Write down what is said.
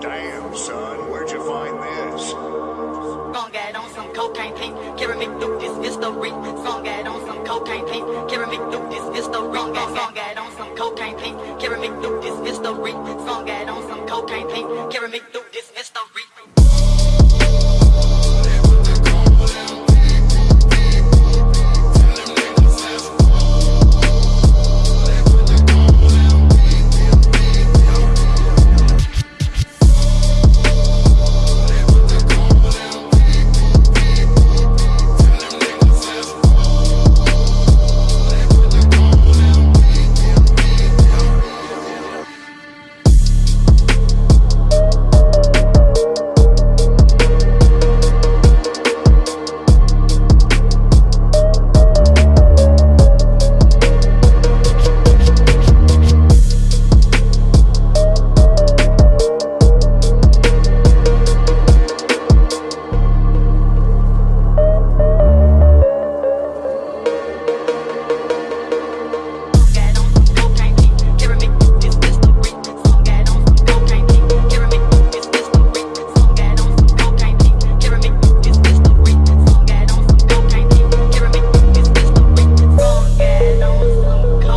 Damn, son, where'd you find this? Song out on some cocaine pink, carry me through this history. Song out on some cocaine pink, carry me through this history. Song out on some cocaine pink, carry me through this history. Song out on some cocaine pink, carry me through this